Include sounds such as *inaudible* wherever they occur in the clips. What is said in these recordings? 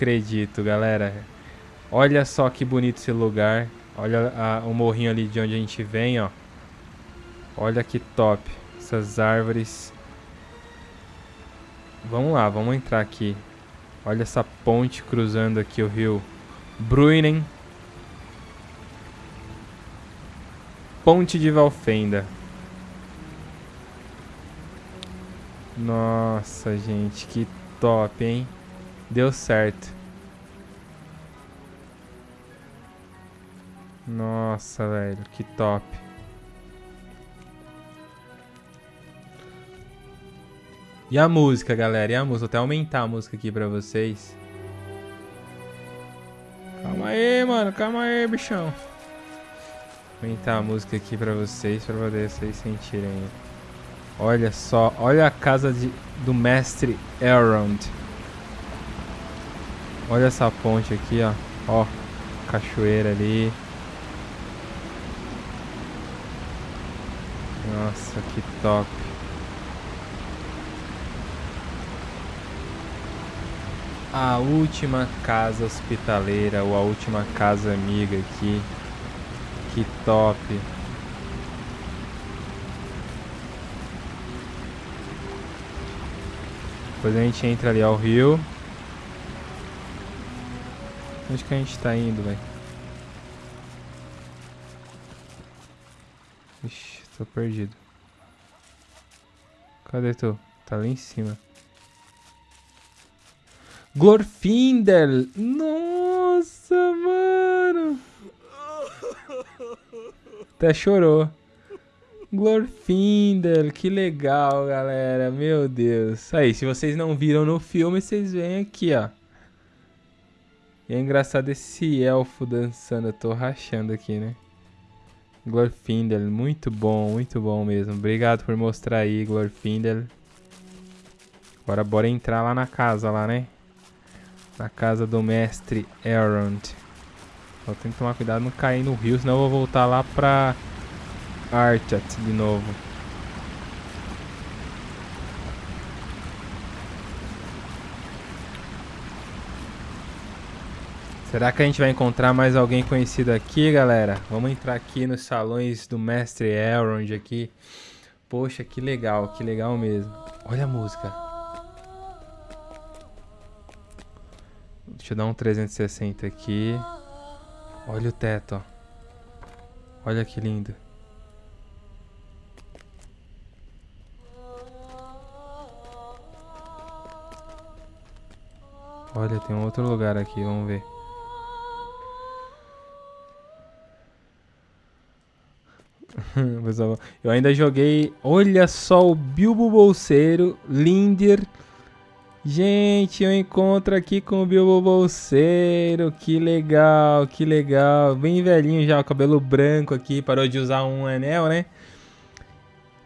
acredito, galera. Olha só que bonito esse lugar. Olha a, o morrinho ali de onde a gente vem, ó. Olha que top. Essas árvores. Vamos lá, vamos entrar aqui. Olha essa ponte cruzando aqui o rio Bruinen. Ponte de Valfenda. Nossa, gente, que top, hein? Deu certo. Nossa, velho, que top. E a música, galera? E a música? Vou até aumentar a música aqui pra vocês. Calma aí, mano. Calma aí, bichão. Aumentar a música aqui pra vocês, pra poder vocês sentirem. Olha só. Olha a casa de, do mestre Elrond. Olha essa ponte aqui, ó. Ó, cachoeira ali. Nossa, que top. A última casa hospitaleira ou a última casa amiga aqui. Que top. Depois a gente entra ali ao rio. Onde que a gente tá indo, velho? Ixi, tô perdido. Cadê tu? Tá lá em cima. Glorfindel! Nossa, mano! Até chorou. Glorfindel, que legal, galera. Meu Deus. Aí, se vocês não viram no filme, vocês vêm aqui, ó. E é engraçado esse elfo dançando. Eu tô rachando aqui, né? Glorfindel, muito bom, muito bom mesmo. Obrigado por mostrar aí, Glorfindel. Agora bora entrar lá na casa, lá, né? Na casa do mestre Elrond. Só tem que tomar cuidado não cair no rio, senão eu vou voltar lá pra Archat de novo. Será que a gente vai encontrar mais alguém conhecido aqui, galera? Vamos entrar aqui nos salões do mestre Elrond aqui. Poxa, que legal, que legal mesmo. Olha a música. Deixa eu dar um 360 aqui. Olha o teto, ó. Olha que lindo. Olha, tem um outro lugar aqui, vamos ver. *laughs* Eu ainda joguei. Olha só o Bilbo Bolseiro, Linder. Gente, eu encontro aqui com o Bilbo Bolseiro. Que legal, que legal. Bem velhinho já, cabelo branco aqui. Parou de usar um anel, né?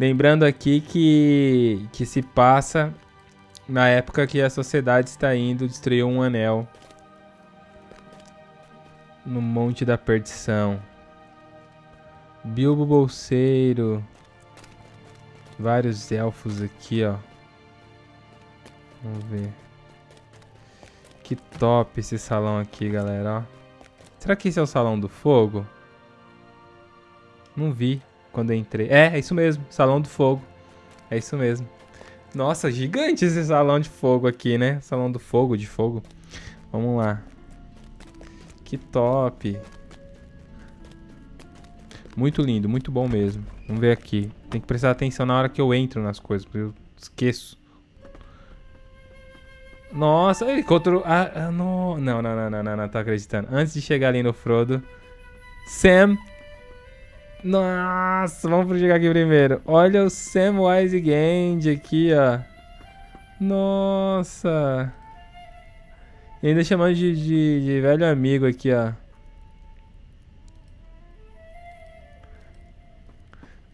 Lembrando aqui que, que se passa na época que a sociedade está indo destruir um anel no Monte da Perdição. Bilbo Bolseiro. Vários elfos aqui, ó. Vamos ver. Que top esse salão aqui, galera, ó. Será que esse é o Salão do Fogo? Não vi quando entrei. É, é isso mesmo. Salão do Fogo. É isso mesmo. Nossa, gigante esse salão de fogo aqui, né? Salão do fogo, de fogo. Vamos lá. Que top. Muito lindo, muito bom mesmo. Vamos ver aqui. Tem que prestar atenção na hora que eu entro nas coisas, porque eu esqueço. Nossa, encontrou... Ah, ah, não, não, não, não, não, não, não, tô acreditando. Antes de chegar ali no Frodo, Sam nossa, vamos jogar aqui primeiro. Olha o Samwise Gamgee aqui, ó. Nossa. E ainda chamando de, de, de, velho amigo aqui, ó.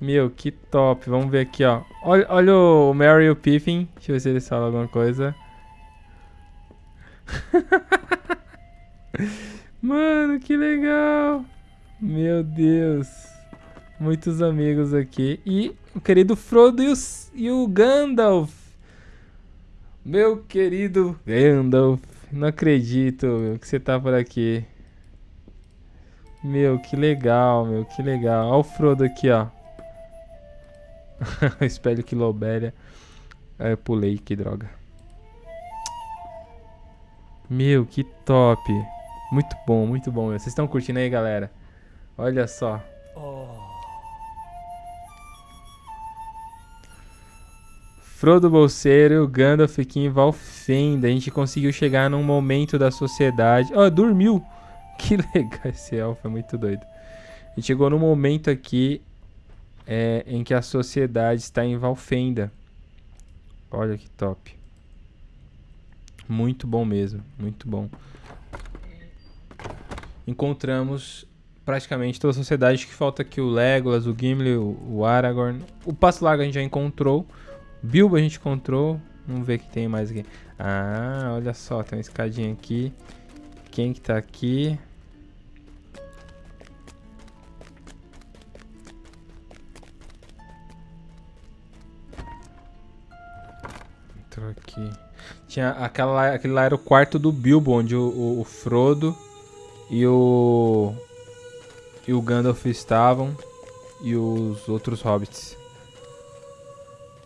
Meu, que top. Vamos ver aqui, ó. Olha, olha o Mary e o Piffin. Deixa eu ver se eles falam alguma coisa. *laughs* Mano, que legal. Meu Deus. Muitos amigos aqui. E o querido Frodo e o, e o Gandalf. Meu querido Gandalf. Não acredito, meu, que você tá por aqui. Meu, que legal, meu, que legal. Olha o Frodo aqui, ó. *laughs* Espelho que lobelia. Ah, eu pulei, que droga. Meu, que top. Muito bom, muito bom. Vocês estão curtindo aí, galera? Olha só. Frodo Bolseiro, Gandalf em Valfenda. A gente conseguiu chegar num momento da sociedade. Ó, oh, dormiu. *laughs* Que legal esse elfo, é muito doido. A gente chegou num momento aqui é, em que a sociedade está em Valfenda. Olha que top. Muito bom mesmo, muito bom. Encontramos praticamente toda a sociedade que falta aqui o Legolas, o Gimli, o, Aragorn. O Passo Largo a gente já encontrou. Bilbo a gente encontrou. Vamos ver o que tem mais aqui. Ah, olha só, tem uma escadinha aqui. Quem que tá aqui? Tinha aquela, aquele lá era o quarto do Bilbo, onde o, o, o Frodo e o e o Gandalf estavam e os outros hobbits.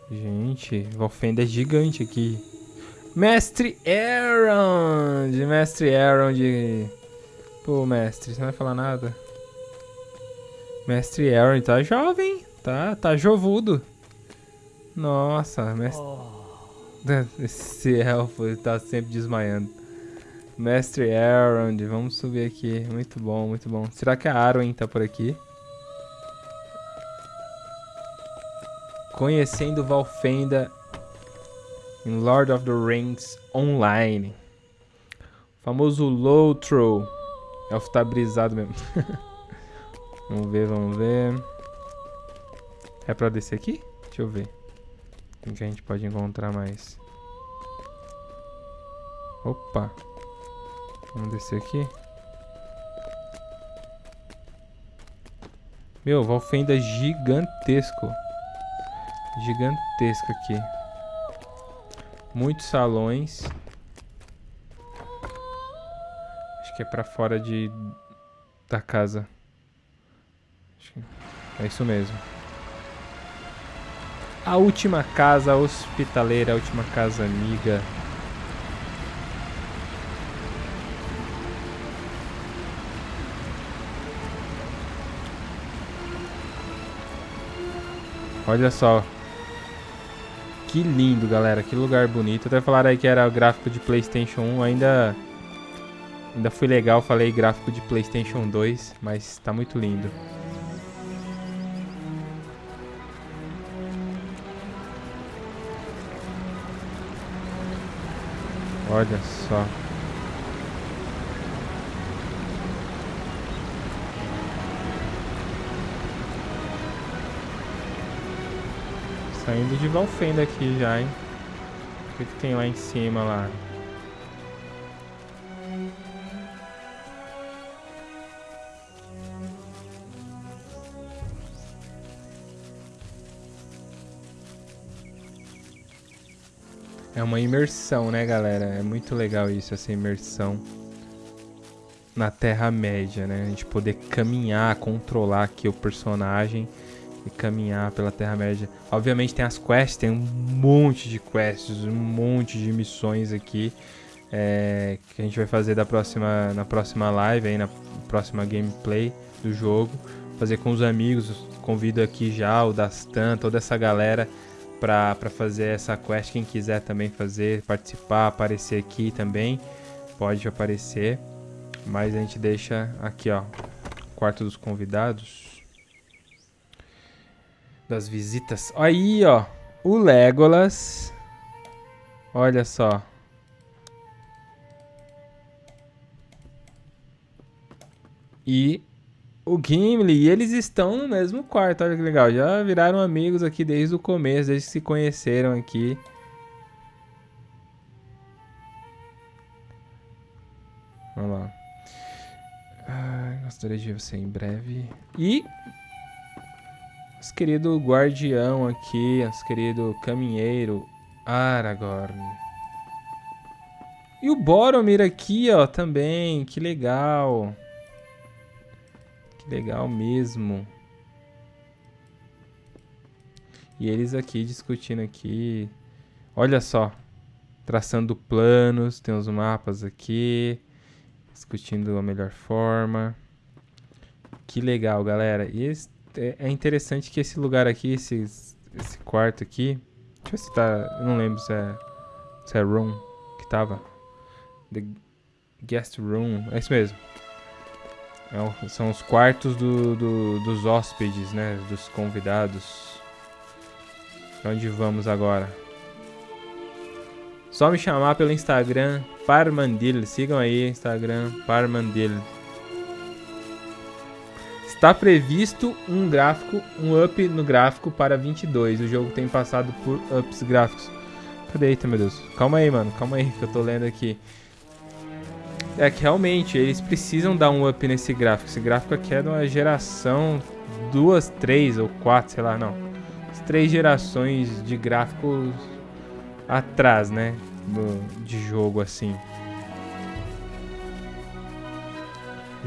Gente, Valfenda é gigante aqui. Mestre Aaron! De Mestre Aaron de... Pô, mestre, você não vai falar nada? Mestre Aaron tá jovem, tá, tá jovudo. Nossa, mestre... Oh. *laughs* Esse elfo tá sempre desmaiando. Mestre Aaron, vamos subir aqui. Muito bom, muito bom. Será que a Arwen tá por aqui? Conhecendo Valfenda em Lord of the Rings Online. O famoso Lotro. Elfo tá brisado mesmo. *laughs* vamos ver, vamos ver. É pra descer aqui? Deixa eu ver. O que a gente pode encontrar mais? Opa. Vamos descer aqui. Meu, Valfenda gigantesco. Gigantesco aqui. Muitos salões. Acho que é pra fora de da casa. É isso mesmo. A última casa hospitaleira, a última casa amiga. Olha só, que lindo, galera. Que lugar bonito. Até falaram aí que era o gráfico de PlayStation 1. Ainda ainda foi legal. Falei gráfico de PlayStation 2, mas tá muito lindo. Olha só. Saindo de Valfenda aqui já, hein? O que, que tem lá em cima lá? É uma imersão, né, galera? É muito legal isso, essa imersão na Terra-média, né? A gente poder caminhar, controlar aqui o personagem e caminhar pela Terra-média. Obviamente tem as quests, tem um monte de quests, um monte de missões aqui é, que a gente vai fazer da próxima, na próxima live, aí, na próxima gameplay do jogo. Fazer com os amigos, convido aqui já o Dastan, toda essa galera para fazer essa quest. Quem quiser também fazer, participar, aparecer aqui também, pode aparecer. Mas a gente deixa aqui, ó, quarto dos convidados das visitas. Aí, ó. O Legolas. Olha só. E o Gimli. E eles estão no mesmo quarto. Olha que legal. Já viraram amigos aqui desde o começo, desde que se conheceram aqui. Vamos lá. Ah, gostaria de ver você em breve. E nosso querido guardião aqui, nosso querido caminheiro Aragorn. E o Boromir aqui, ó, também. Que legal. Que legal mesmo. E eles aqui discutindo aqui. Olha só. Traçando planos. Tem os mapas aqui. Discutindo a melhor forma. Que legal, galera. E esse, é, é interessante que esse lugar aqui, esse, esse quarto aqui. Deixa eu ver se tá. Eu não lembro se é. Se é room que tava. The guest room. É isso mesmo. É, são os quartos do, do, dos hóspedes, né? Dos convidados. Pra onde vamos agora? Só me chamar pelo Instagram Parmandil. Sigam aí Instagram Parmandil. Está previsto um gráfico, um up no gráfico para 22. O jogo tem passado por ups gráficos. Cadê? Eita, meu Deus. Calma aí, mano. Calma aí que eu tô lendo aqui. É que realmente eles precisam dar um up nesse gráfico. Esse gráfico aqui é de uma geração duas, três ou quatro, sei lá, não. As três gerações de gráficos atrás, né? Do, de jogo assim.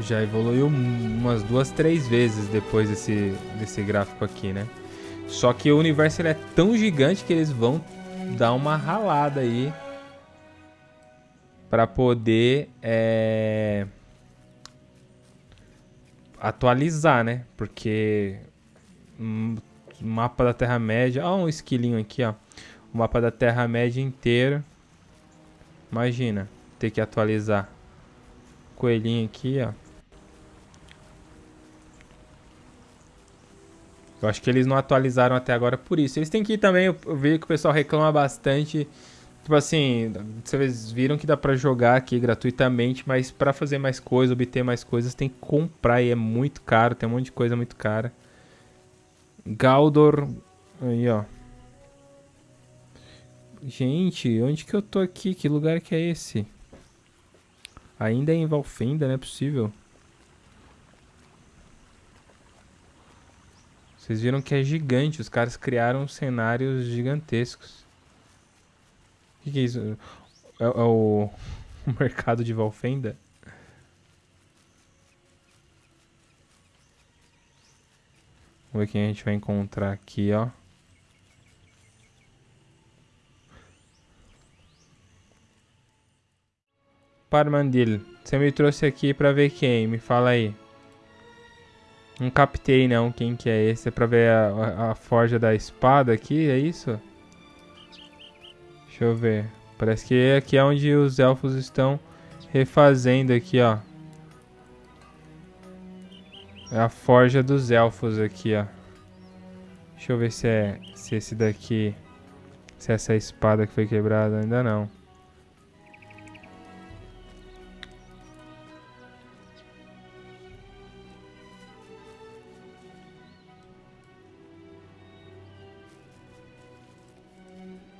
Já evoluiu umas duas, três vezes depois desse, desse gráfico aqui, né? Só que o universo ele é tão gigante que eles vão dar uma ralada aí para poder é, atualizar, né? Porque o mapa da Terra-média... Ó um esquilinho aqui, ó. O mapa da Terra-média inteiro. Imagina, ter que atualizar. Coelhinho aqui, ó. Eu acho que eles não atualizaram até agora por isso. Eles têm que ir também, vi que o pessoal reclama bastante Tipo assim, vocês viram que dá pra jogar aqui gratuitamente, mas pra fazer mais coisas, obter mais coisas, tem que comprar e é muito caro, tem um monte de coisa muito cara. Galdor, aí ó. Gente, onde que eu tô aqui? Que lugar que é esse? Ainda é em Valfenda, não é possível. Vocês viram que é gigante, os caras criaram cenários gigantescos. O que, que, é isso? É, é o, *laughs* o mercado de Valfenda? Vamos ver quem a gente vai encontrar aqui, ó. Parmandil, você me trouxe aqui pra ver quem? Me fala aí. Não captei não quem que é esse. É pra ver a, a, a forja da espada aqui, é isso? Deixa eu ver. Parece que aqui é onde os elfos estão refazendo aqui, ó. É a forja dos elfos aqui, ó. Deixa eu ver se é se esse daqui se é essa espada que foi quebrada, ainda não.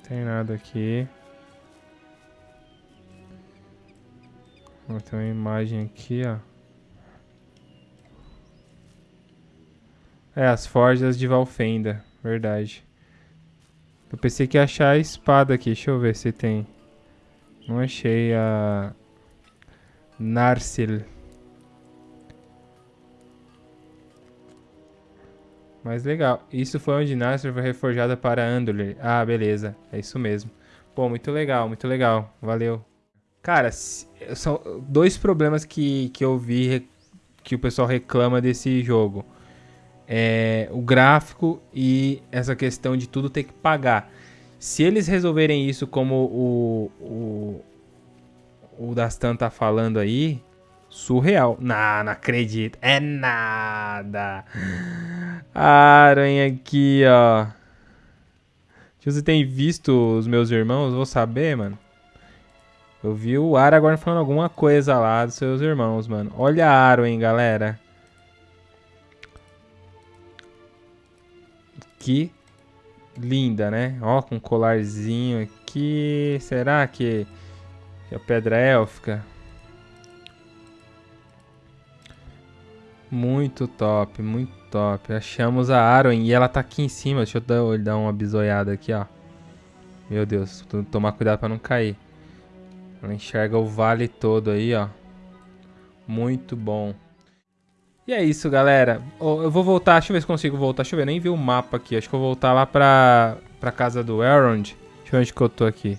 Tem nada aqui. Vou ter uma imagem aqui, ó. É, as forjas de Valfenda, verdade. Eu pensei que ia achar a espada aqui, deixa eu ver se tem. Não achei a... Narsil. Mas legal. Isso foi onde Nasser foi reforjada para Andorler. Ah, beleza. É isso mesmo. Pô, muito legal, muito legal. Valeu. Cara, são dois problemas que, que eu vi que o pessoal reclama desse jogo. É o gráfico e essa questão de tudo ter que pagar. Se eles resolverem isso como o, o, o Dastan tá falando aí, surreal. Não, não acredito. É nada. A aranha aqui, ó. Se você tem visto os meus irmãos, vou saber, mano. Eu vi o Aragorn falando alguma coisa lá dos seus irmãos, mano. Olha a Arwen, galera. Que linda, né? Ó, com um colarzinho aqui. Será que é a pedra élfica? Muito top, muito top. Achamos a Arwen e ela tá aqui em cima. Deixa eu dar, dar uma bisoiada aqui, ó. Meu Deus, tomar cuidado pra não cair. Ela enxerga o vale todo aí, ó. Muito bom. E é isso, galera. Eu vou voltar, deixa eu ver se consigo voltar. Deixa eu ver, nem vi o mapa aqui. Acho que eu vou voltar lá pra, pra casa do Elrond. Deixa eu ver onde que eu tô aqui.